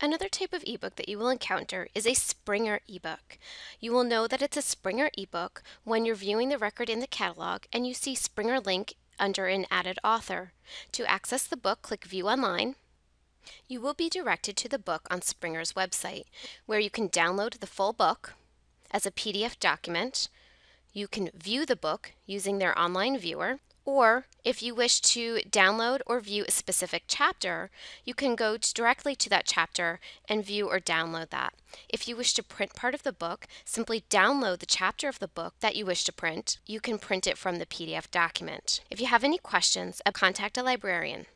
Another type of ebook that you will encounter is a Springer ebook. You will know that it's a Springer ebook when you're viewing the record in the catalog and you see Springer link under an added author. To access the book, click View Online. You will be directed to the book on Springer's website, where you can download the full book as a PDF document. You can view the book using their online viewer, or if you wish to download or view a specific chapter, you can go directly to that chapter and view or download that. If you wish to print part of the book, simply download the chapter of the book that you wish to print. You can print it from the PDF document. If you have any questions, uh, contact a librarian.